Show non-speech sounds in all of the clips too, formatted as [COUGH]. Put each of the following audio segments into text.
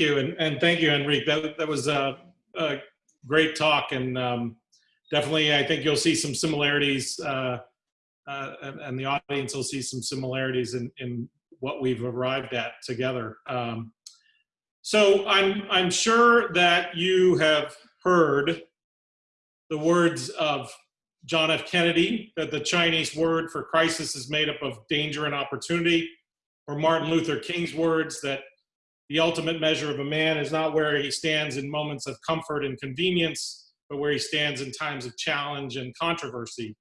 you, and, and thank you, Enrique. That, that was a, a great talk, and um, definitely I think you'll see some similarities, uh, uh, and, the audience will see some similarities in, in what we've arrived at together. Um, so I'm, I'm sure that you have heard the words of John F. Kennedy, that the Chinese word for crisis is made up of danger and opportunity, or Martin Luther King's words that the ultimate measure of a man is not where he stands in moments of comfort and convenience, but where he stands in times of challenge and controversy.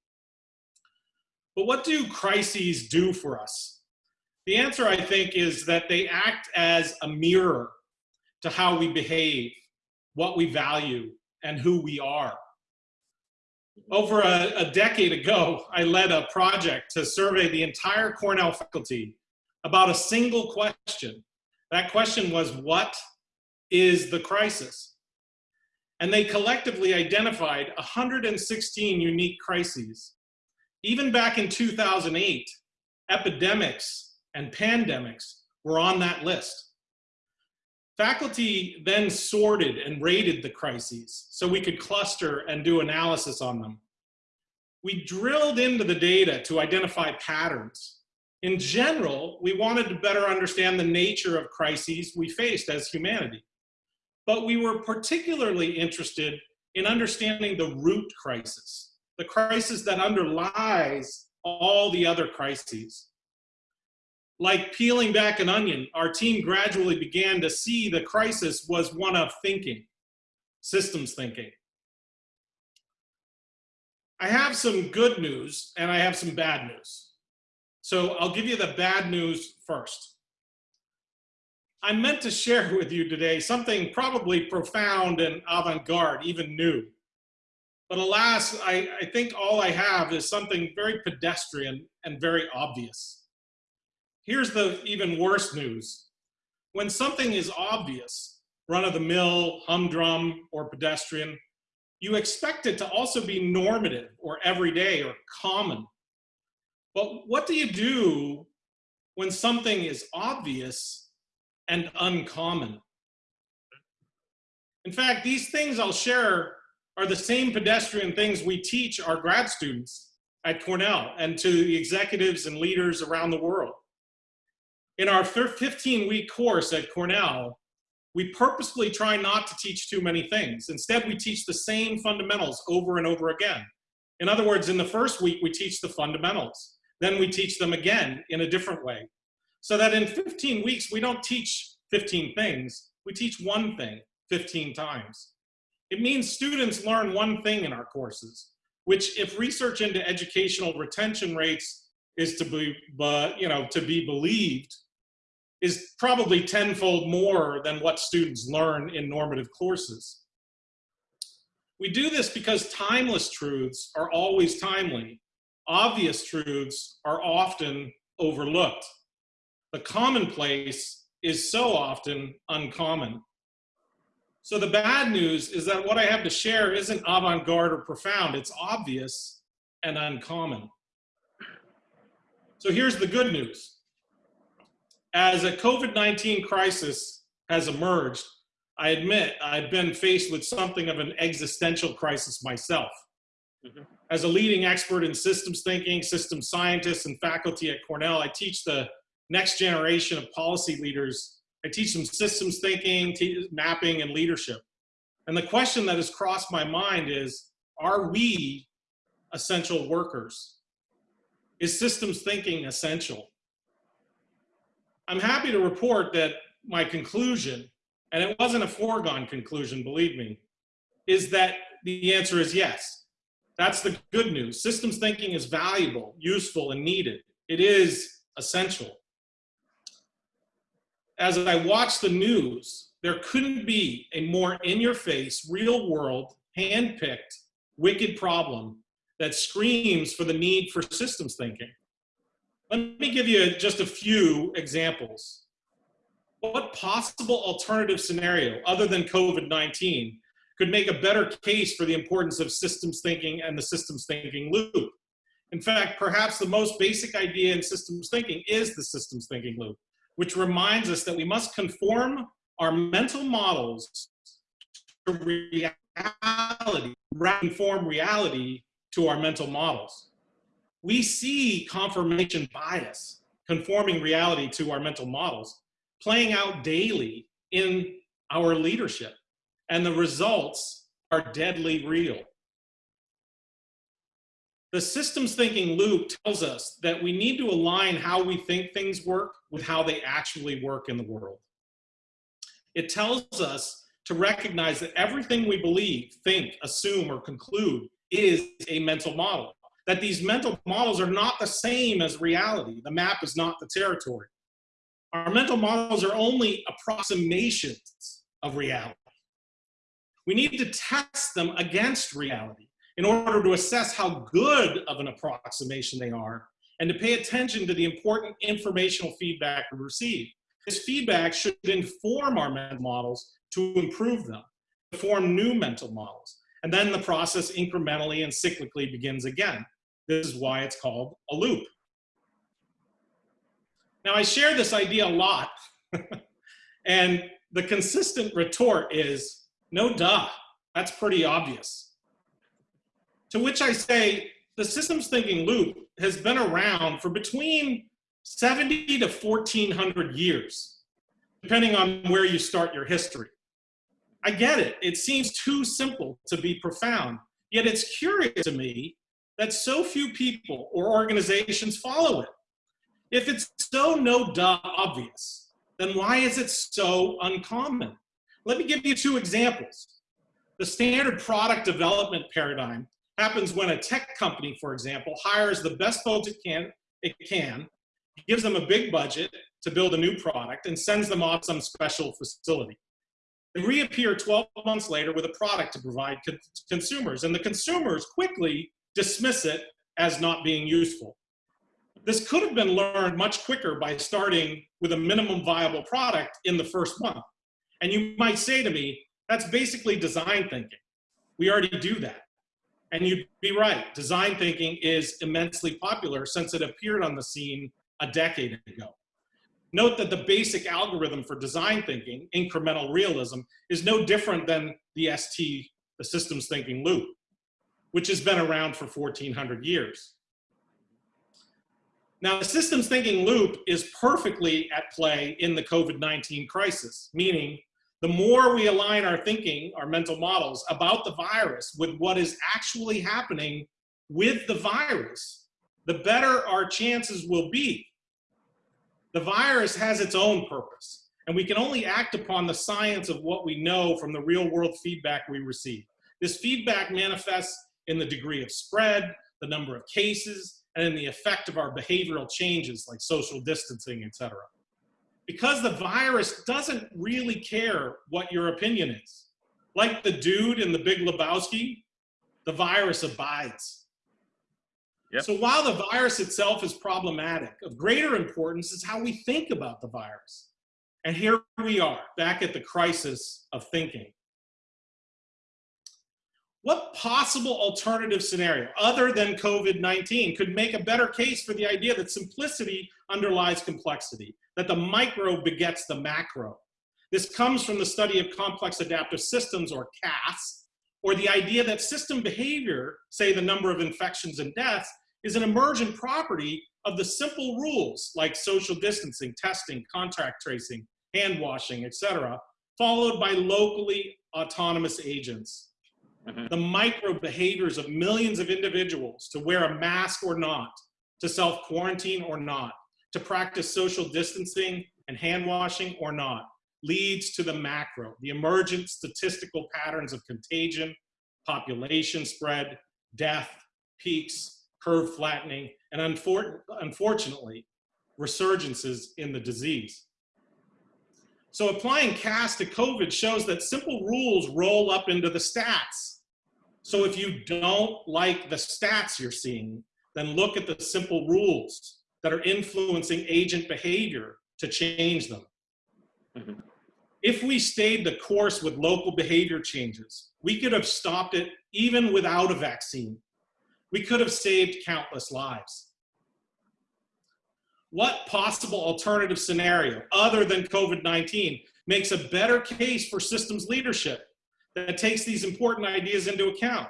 But what do crises do for us? The answer, I think, is that they act as a mirror to how we behave, what we value, and who we are. Over a, a decade ago, I led a project to survey the entire Cornell faculty about a single question that question was, what is the crisis? And they collectively identified 116 unique crises. Even back in 2008, epidemics and pandemics were on that list. Faculty then sorted and rated the crises so we could cluster and do analysis on them. We drilled into the data to identify patterns in general, we wanted to better understand the nature of crises we faced as humanity. But we were particularly interested in understanding the root crisis, the crisis that underlies all the other crises. Like peeling back an onion, our team gradually began to see the crisis was one of thinking, systems thinking. I have some good news and I have some bad news. So I'll give you the bad news first. I meant to share [LAUGHS] with you today something probably profound and avant-garde, even new. But alas, I, I think all I have is something very pedestrian and very obvious. Here's the even worse news. When something is obvious, run-of-the-mill, humdrum, or pedestrian, you expect it to also be normative or everyday or common but what do you do when something is obvious and uncommon? In fact, these things I'll share are the same pedestrian things we teach our grad students at Cornell and to the executives and leaders around the world. In our 15-week course at Cornell, we purposefully try not to teach too many things. Instead, we teach the same fundamentals over and over again. In other words, in the first week, we teach the fundamentals. Then we teach them again in a different way. So that in 15 weeks, we don't teach 15 things, we teach one thing 15 times. It means students learn one thing in our courses, which if research into educational retention rates is to be, you know, to be believed, is probably tenfold more than what students learn in normative courses. We do this because timeless truths are always timely obvious truths are often overlooked. The commonplace is so often uncommon. So the bad news is that what I have to share isn't avant-garde or profound, it's obvious and uncommon. So here's the good news. As a COVID-19 crisis has emerged, I admit I've been faced with something of an existential crisis myself. Mm -hmm. As a leading expert in systems thinking, systems scientists, and faculty at Cornell, I teach the next generation of policy leaders. I teach them systems thinking, mapping, and leadership. And the question that has crossed my mind is, are we essential workers? Is systems thinking essential? I'm happy to report that my conclusion, and it wasn't a foregone conclusion, believe me, is that the answer is yes. That's the good news. Systems thinking is valuable, useful, and needed. It is essential. As I watch the news, there couldn't be a more in-your-face, real-world, hand-picked, wicked problem that screams for the need for systems thinking. Let me give you just a few examples. What possible alternative scenario, other than COVID-19, could make a better case for the importance of systems thinking and the systems thinking loop. In fact, perhaps the most basic idea in systems thinking is the systems thinking loop, which reminds us that we must conform our mental models to reality, inform reality to our mental models. We see confirmation bias, conforming reality to our mental models, playing out daily in our leadership. And the results are deadly real. The systems thinking loop tells us that we need to align how we think things work with how they actually work in the world. It tells us to recognize that everything we believe, think, assume, or conclude is a mental model. That these mental models are not the same as reality. The map is not the territory. Our mental models are only approximations of reality. We need to test them against reality in order to assess how good of an approximation they are and to pay attention to the important informational feedback we receive. This feedback should inform our mental models to improve them, to form new mental models. And then the process incrementally and cyclically begins again. This is why it's called a loop. Now I share this idea a lot [LAUGHS] and the consistent retort is, no duh, that's pretty obvious. To which I say, the systems thinking loop has been around for between 70 to 1400 years, depending on where you start your history. I get it, it seems too simple to be profound, yet it's curious to me that so few people or organizations follow it. If it's so no duh obvious, then why is it so uncommon? Let me give you two examples. The standard product development paradigm happens when a tech company, for example, hires the best folks it can, it can, gives them a big budget to build a new product, and sends them off some special facility. They reappear 12 months later with a product to provide co consumers, and the consumers quickly dismiss it as not being useful. This could have been learned much quicker by starting with a minimum viable product in the first month. And you might say to me, that's basically design thinking. We already do that. And you'd be right, design thinking is immensely popular since it appeared on the scene a decade ago. Note that the basic algorithm for design thinking, incremental realism, is no different than the ST, the systems thinking loop, which has been around for 1400 years. Now, the systems thinking loop is perfectly at play in the COVID-19 crisis, meaning the more we align our thinking, our mental models about the virus with what is actually happening with the virus, the better our chances will be. The virus has its own purpose, and we can only act upon the science of what we know from the real world feedback we receive. This feedback manifests in the degree of spread, the number of cases, and in the effect of our behavioral changes like social distancing, etc because the virus doesn't really care what your opinion is. Like the dude in the Big Lebowski, the virus abides. Yep. So while the virus itself is problematic, of greater importance is how we think about the virus. And here we are, back at the crisis of thinking. What possible alternative scenario, other than COVID-19, could make a better case for the idea that simplicity underlies complexity, that the micro begets the macro? This comes from the study of complex adaptive systems, or CAS, or the idea that system behavior, say the number of infections and deaths, is an emergent property of the simple rules like social distancing, testing, contact tracing, hand washing, etc., followed by locally autonomous agents. -hmm. the micro behaviors of millions of individuals to wear a mask or not, to self quarantine or not, to practice social distancing and hand washing or not, leads to the macro, the emergent statistical patterns of contagion, population spread, death, peaks, curve flattening, and unfor unfortunately, resurgences in the disease. So applying CAS to COVID shows that simple rules roll up into the stats. So if you don't like the stats you're seeing, then look at the simple rules that are influencing agent behavior to change them. Mm -hmm. If we stayed the course with local behavior changes, we could have stopped it even without a vaccine. We could have saved countless lives. What possible alternative scenario other than COVID-19 makes a better case for systems leadership that takes these important ideas into account.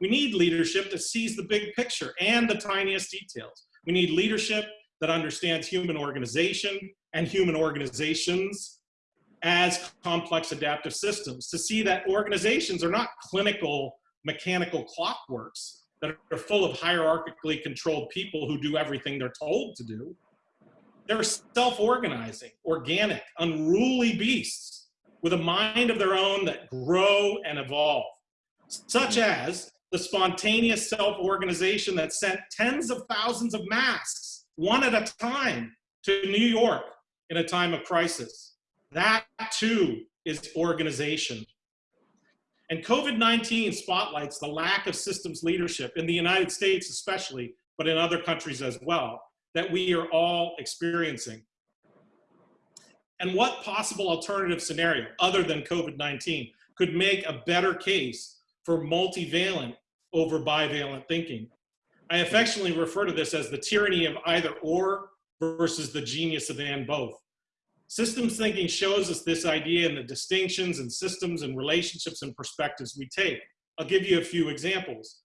We need leadership that sees the big picture and the tiniest details. We need leadership that understands human organization and human organizations as complex adaptive systems to see that organizations are not clinical mechanical clockworks that are full of hierarchically controlled people who do everything they're told to do. They're self-organizing, organic, unruly beasts with a mind of their own that grow and evolve, such mm-hmm. as the spontaneous self-organization that sent tens of thousands of masks, one at a time, to New York in a time of crisis. That too is organization. And COVID-19 spotlights the lack of systems leadership in the United States especially, but in other countries as well, that we are all experiencing. And what possible alternative scenario other than COVID-19 could make a better case for multivalent over bivalent thinking? I affectionately refer to this as the tyranny of either or versus the genius of and both. Systems thinking shows us this idea and the distinctions and systems and relationships and perspectives we take. I'll give you a few examples.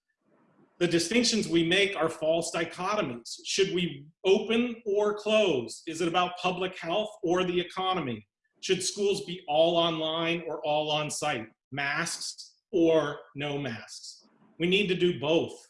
The distinctions we make are false dichotomies. Should we open or close? Is it about public health or the economy? Should schools be all online or all on site? Masks or no masks? We need to do both.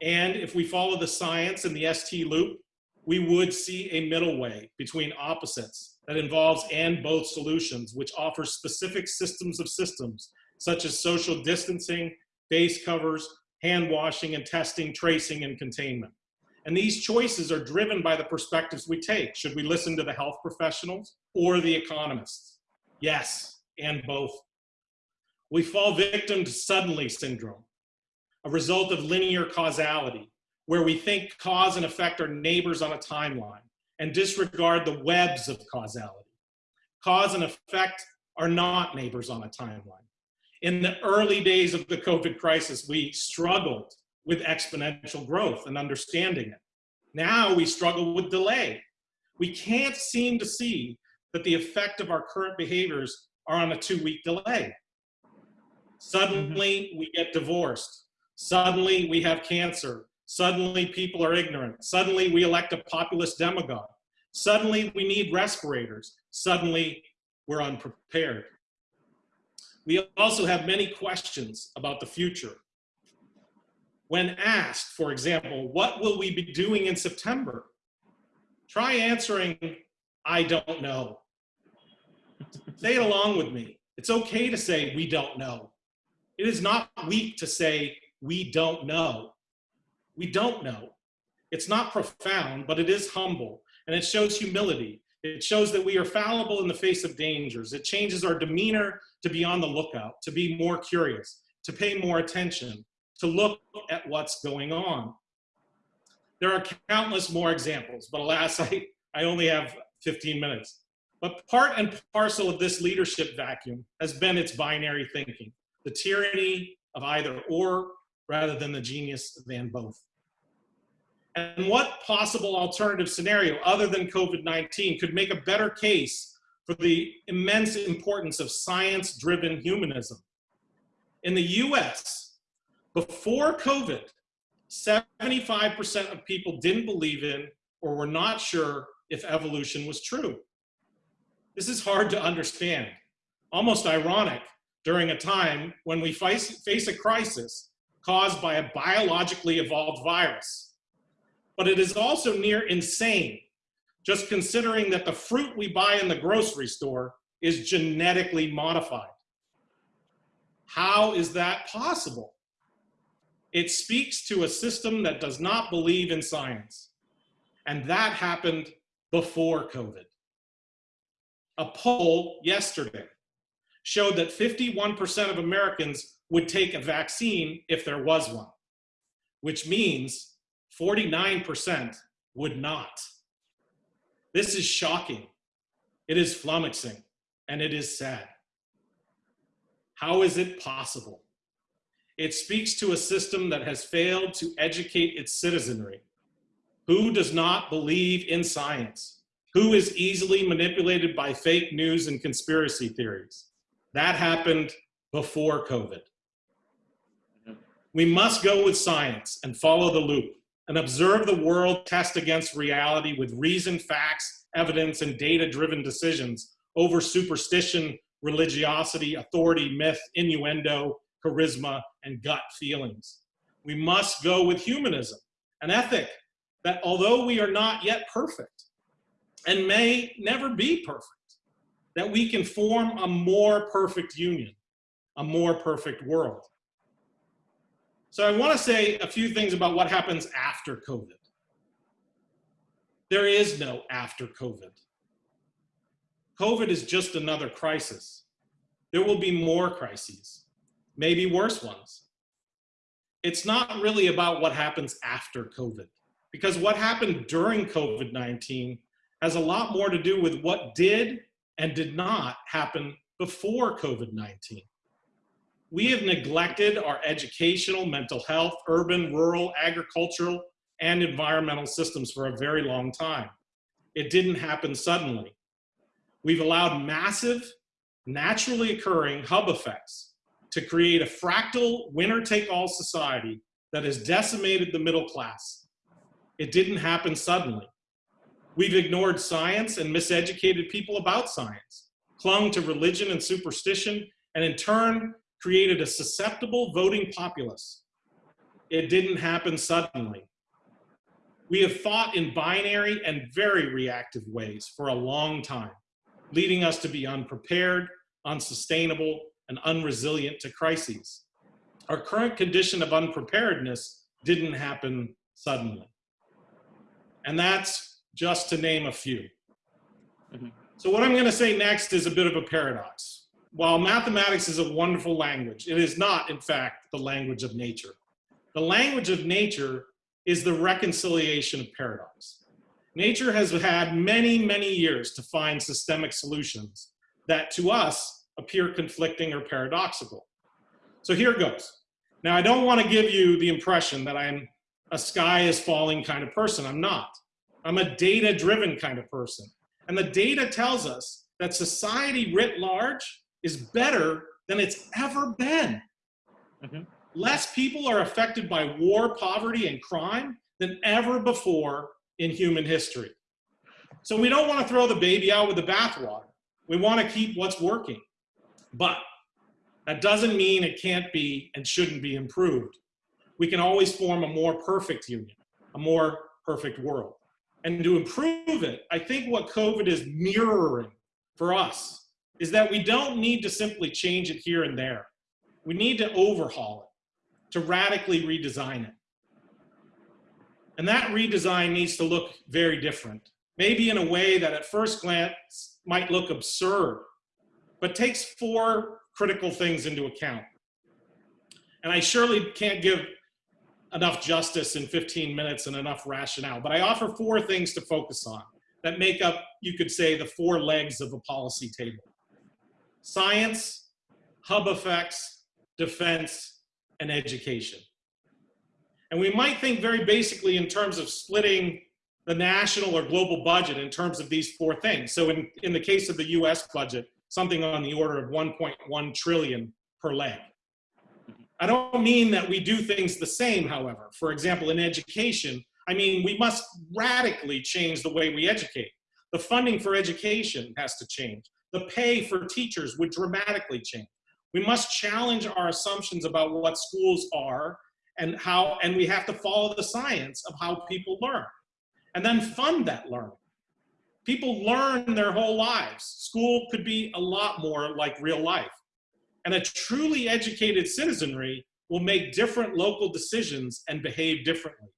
And if we follow the science and the ST loop, we would see a middle way between opposites that involves and both solutions, which offers specific systems of systems, such as social distancing, face covers, hand washing and testing, tracing and containment. And these choices are driven by the perspectives we take. Should we listen to the health professionals or the economists? Yes, and both. We fall victim to suddenly syndrome, a result of linear causality, where we think cause and effect are neighbors on a timeline and disregard the webs of causality. Cause and effect are not neighbors on a timeline. In the early days of the COVID crisis, we struggled with exponential growth and understanding it. Now we struggle with delay. We can't seem to see that the effect of our current behaviors are on a two week delay. Suddenly mm-hmm. we get divorced. Suddenly we have cancer. Suddenly people are ignorant. Suddenly we elect a populist demagogue. Suddenly we need respirators. Suddenly we're unprepared. We also have many questions about the future. When asked, for example, what will we be doing in September? Try answering, I don't know. say it along with me. It's okay to say we don't know. It is not weak to say we don't know. We don't know. It's not profound, but it is humble, and it shows humility. It shows that we are fallible in the face of dangers. It changes our demeanor to be on the lookout, to be more curious, to pay more attention, to look at what's going on. There are countless more examples, but alas, [LAUGHS] I, I only have 15 minutes. But part and parcel of this leadership vacuum has been its binary thinking, the tyranny of either or rather than the genius than both. And what possible alternative scenario other than COVID-19 could make a better case for the immense importance of science-driven humanism? In the US, before COVID, 75% of people didn't believe in or were not sure if evolution was true. This is hard to understand, almost ironic during a time when we face, face a crisis caused by a biologically evolved virus. But it is also near insane, just considering that the fruit we buy in the grocery store is genetically modified. How is that possible? It speaks to a system that does not believe in science. And that happened before COVID. A poll yesterday showed that 51% of Americans would take a vaccine if there was one, which means 49% would not. This is shocking. It is flummoxing and it is sad. How is it possible? It speaks to a system that has failed to educate its citizenry, who does not believe in science, Who is easily manipulated by fake news and conspiracy theories? That happened before COVID. We must go with science and follow the loop and observe the world test against reality with reason, facts, evidence, and data-driven decisions over superstition, religiosity, authority, myth, innuendo, charisma, and gut feelings. We must go with humanism, an ethic that although we are not yet perfect and may never be perfect, that we can form a more perfect union, a more perfect world. So I want to say a few things about what happens after COVID. There is no after COVID. COVID is just another crisis. There will be more crises, maybe worse ones. It's not really about what happens after COVID, because what happened during COVID-19 has a lot more to do with what did and did not happen before COVID-19 we have neglected our educational, mental health, urban, rural, agricultural, and environmental systems for a very long time. It didn't happen suddenly. We've allowed massive, naturally occurring hub effects to create a fractal winner-take-all society that has decimated the middle class. It didn't happen suddenly. We've ignored science and miseducated people about science, clung to religion and superstition, and in turn created a susceptible voting populace. It didn't happen suddenly. We have fought in binary and very reactive ways for a long time, leading us to be unprepared, unsustainable, and unresilient to crises. Our current condition of unpreparedness didn't happen suddenly. And that's just to name a few. Mm -hmm. So what I'm gonna say next is a bit of a paradox while mathematics is a wonderful language, it is not, in fact, the language of nature. The language of nature is the reconciliation of paradox. Nature has had many, many years to find systemic solutions that to us appear conflicting or paradoxical. So here it goes. Now, I don't want to give you the impression that I'm a sky is falling kind of person. I'm not. I'm a data driven kind of person. And the data tells us that society writ large is better than it's ever been. Mm -hmm. Less people are affected by war, poverty, and crime than ever before in human history. So we don't want to throw the baby out with the bathwater. We want to keep what's working. But that doesn't mean it can't be and shouldn't be improved. We can always form a more perfect union, a more perfect world. And to improve it, I think what COVID is mirroring for us is that we don't need to simply change it here and there. We need to overhaul it, to radically redesign it. And that redesign needs to look very different, maybe in a way that at first glance might look absurd, but takes four critical things into account. And I surely can't give enough justice in 15 minutes and enough rationale, but I offer four things to focus on that make up, you could say, the four legs of a policy table science, hub effects, defense, and education. And we might think very basically in terms of splitting the national or global budget in terms of these four things. So in, in the case of the US budget, something on the order of 1.1 trillion per leg. I don't mean that we do things the same, however. For example, in education, I mean, we must radically change the way we educate. The funding for education has to change the pay for teachers would dramatically change. We must challenge our assumptions about what schools are and how, and we have to follow the science of how people learn and then fund that learning. People learn their whole lives. School could be a lot more like real life. And a truly educated citizenry will make different local decisions and behave differently.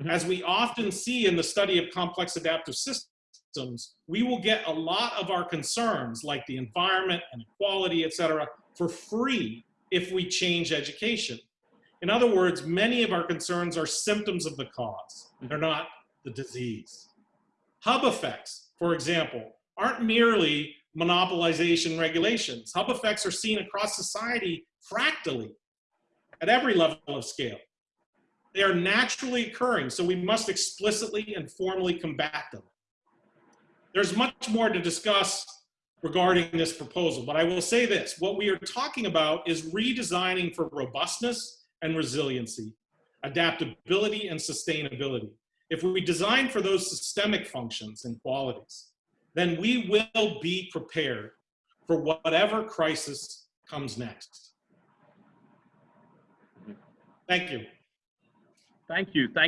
Mm -hmm. As we often see in the study of complex adaptive systems, systems, we will get a lot of our concerns like the environment and equality, et cetera, for free if we change education. In other words, many of our concerns are symptoms of the cause. They're not the disease. Hub effects, for example, aren't merely monopolization regulations. Hub effects are seen across society fractally at every level of scale. They are naturally occurring, so we must explicitly and formally combat them. There's much more to discuss regarding this proposal, but I will say this. What we are talking about is redesigning for robustness and resiliency, adaptability and sustainability. If we design for those systemic functions and qualities, then we will be prepared for whatever crisis comes next. Mm-hmm. Thank you. Thank you. Thank